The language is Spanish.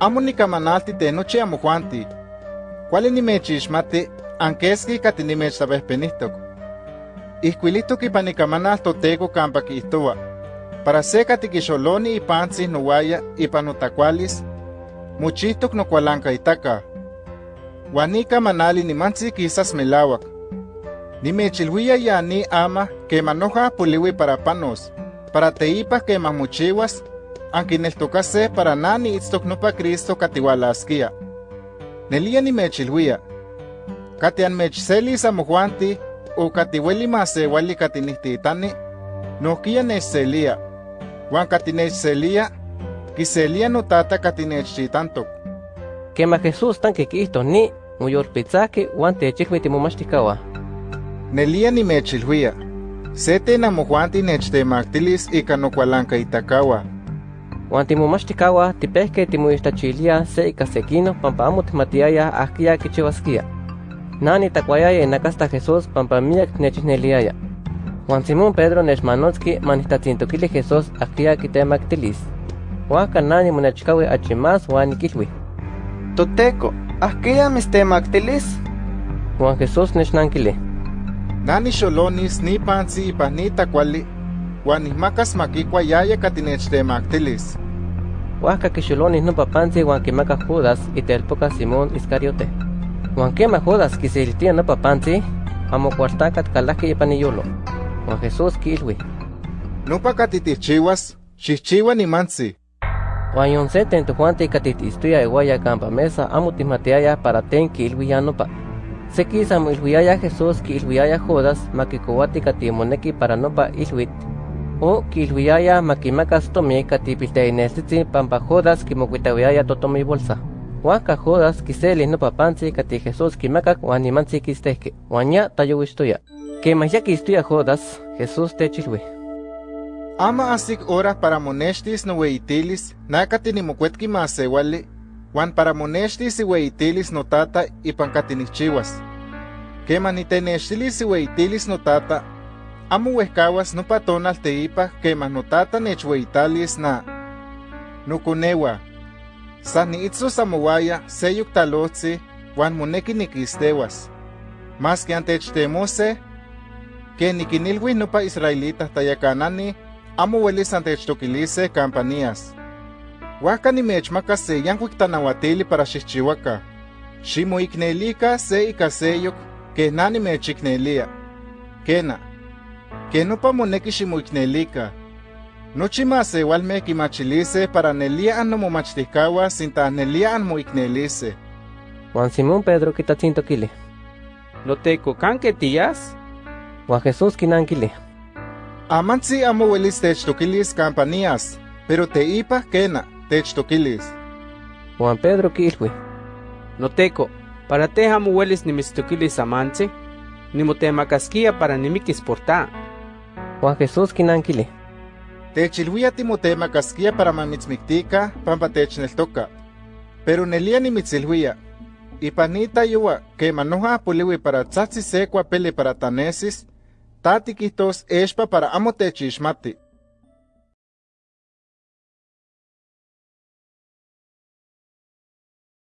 amo nikamanalti te nochi amojuanti. Kuali nimechixmati, ankeski kati nimechtabehpenihtok. Ihkuilitok ipan nikamanal toteko kampa kiihtowa. Para se kati kixoloni ipantzin nowaya ipan notakualis, muchihtok nokualankaitaka. Uan nikamanali nimantzi kisas melawak. Nimechilhuia ya ni ama que manoja puliwi para panos, para teipa que mamuchiwas, ankineltokase para nani itztok nopa Cristo katiwalaskia. Nelia nimechilhuia, kati anmechselis amojuanti, o katiweli masewali katinihtitani, nohkia nechselia, uan kati nechselia, kiselia notata katinechchitantok. Quema Jesús tan que quisto ni muyorpitzaki uan techikmi timomachtikawah. Nelia nimechilhuia, sete namojuanti nechtemaktilis ika nokualankaitakawa. Uan timomachtikawah tipehke timoixtachilia se ika sekino pampa amo timatiaya ahkia kichiwaskia. Nani takuayaya inakasta Jesús pampa miak nechneliaya. Juan Simón Pedro nechmanotski manihtatzintokili Jesús ahkia kitemaktilis. Huanka nani monechkawi achimas huan nikilhui. Toteco, ahkia mistemaktilis? Juan Jesús nechnankili. Nani xolonis ni pantzi ipan ni takuali, uan nihmakas makikua yaya katinechtemaktilis. Huanka kixolonis nopa pantzi huan kimaka Judas itelpoka Simón Iscariote. Huan kema Judas kisiltia nopa pantzi, amo kuartakat kalaki ipan iyolo. Juan Jesús kilhui. Nopa katitichiwas, xihchiwa nimantzi. Huan yon se tentojuanti katitistuya iguaya campa mesa amo timatiaya para ten kilhuiya nopa. Se quisa ilhuiaya Jesús kilhuiaya Judas makikowati katimoneki para nopa ilhuit. O kilhuiaya makimakas tomi katipilteinesitzi pampa Judas kimokuitawiaya totomi bolsa. Huanka Judas kiseli nopa pantzi kati Jesús kimakak huan nimantzi kistehke. Huan ya tayowistoya. Kemah ya kistuya Judas, Jesús techilhui. Ama asik hora para monextis noweitilis, nakati nimokuetki masewali, Juan para monextis iweitilis notata ipan katinichiwas. Kema nitenextilis iweitilis notata, amo wehkawas nopa tonal teipa kema notata nechweitalis na. Nukunewa, san niitzos amowaya seyuk talotzi, Juan moneki nikistewas. Mas que antechtemose, que nikinilwi nopa israelita tayakanani, amo welis antechtoquilise campanías. Huaca nimechmaka se yankuik tanawatili para xixchihuaca. Ximoiknelika se ika seyok, que na nimechiknelia. Kena, que nopa moneki ximoiknelika. Nochi masewalme kimachilise para nelia annomomachticawa sinta nelia anmoiknelise. Juan Simón Pedro kitatzintokili. Loteco, ¿canque tías? Juan Jesús kinankili. Amantzi amo welis techtoquilis campanías, pero teipa kena techtoquilis. Juan Pedro kilhui. Loteco, para te amo hueles nimistoquilis amantzi, nimotemakaskia para nimikis porta. Juan Jesús kinankili. Techilhuia timotemakaskia para mamitzmiktika pampa techneltoka. Pero nelia nimitzilhuia, ipanita yua que manoja poliwi para tzatzi se pele para tanesis, tati quihtos expa para amo techixmati.